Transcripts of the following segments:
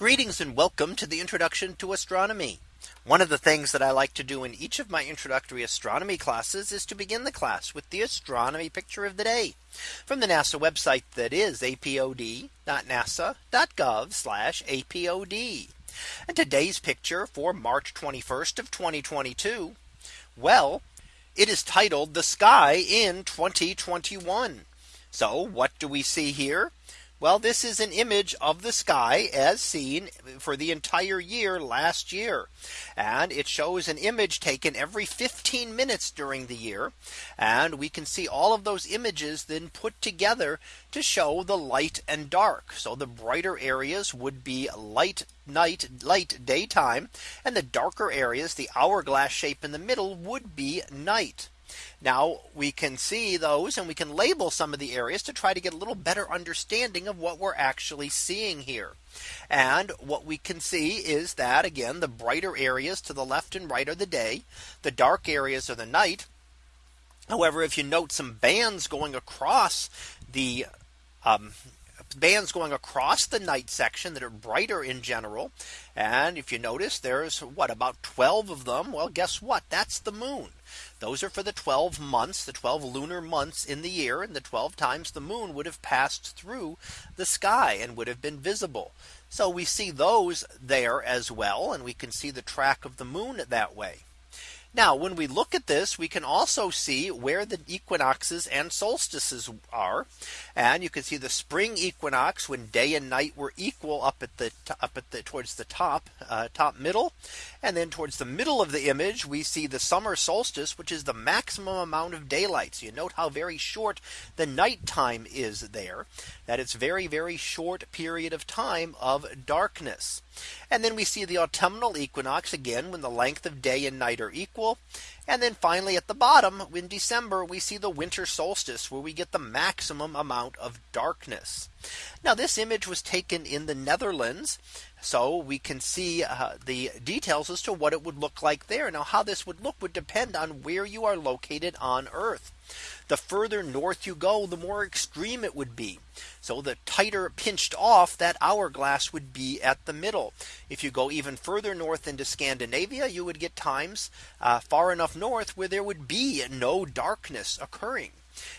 Greetings and welcome to the introduction to astronomy. One of the things that I like to do in each of my introductory astronomy classes is to begin the class with the astronomy picture of the day from the NASA website that is apod.nasa.gov apod. And today's picture for March 21st of 2022. Well, it is titled the sky in 2021. So what do we see here? Well, this is an image of the sky as seen for the entire year last year. And it shows an image taken every 15 minutes during the year. And we can see all of those images then put together to show the light and dark. So the brighter areas would be light night light daytime and the darker areas the hourglass shape in the middle would be night. Now we can see those and we can label some of the areas to try to get a little better understanding of what we're actually seeing here. And what we can see is that again, the brighter areas to the left and right are the day. The dark areas are the night. However, if you note some bands going across the um, bands going across the night section that are brighter in general. And if you notice there's what about 12 of them? Well, guess what? That's the moon. Those are for the 12 months, the 12 lunar months in the year and the 12 times the moon would have passed through the sky and would have been visible. So we see those there as well. And we can see the track of the moon that way. Now when we look at this we can also see where the equinoxes and solstices are. And you can see the spring equinox when day and night were equal up at the up at the towards the top uh, top middle. And then towards the middle of the image we see the summer solstice which is the maximum amount of daylight so you note how very short the night time is there that it's very very short period of time of darkness. And then we see the autumnal equinox again when the length of day and night are equal. And then finally at the bottom in December we see the winter solstice where we get the maximum amount of darkness. Now this image was taken in the Netherlands. So we can see uh, the details as to what it would look like there. Now how this would look would depend on where you are located on Earth. The further north you go, the more extreme it would be. So the tighter pinched off that hourglass would be at the middle. If you go even further north into Scandinavia, you would get times uh, far enough north where there would be no darkness occurring.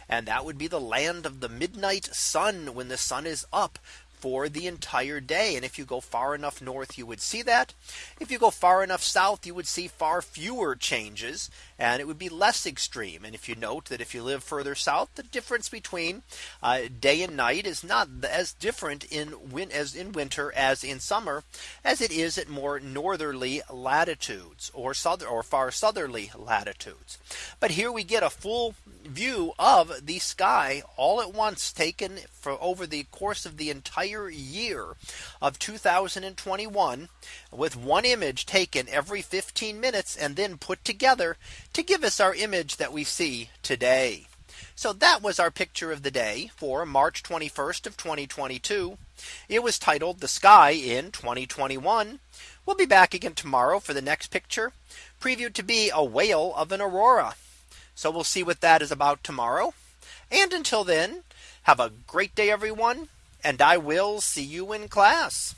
And that would be the land of the midnight sun when the sun is up for the entire day. And if you go far enough north, you would see that. If you go far enough south, you would see far fewer changes and it would be less extreme. And if you note that if you live further south, the difference between uh, day and night is not as different in win as in winter as in summer as it is at more northerly latitudes or southern or far southerly latitudes. But here we get a full view of the sky all at once taken for over the course of the entire year of 2021 with one image taken every 15 minutes and then put together to give us our image that we see today. So that was our picture of the day for March 21st of 2022. It was titled the sky in 2021. We'll be back again tomorrow for the next picture previewed to be a whale of an aurora. So we'll see what that is about tomorrow. And until then, have a great day, everyone. And I will see you in class.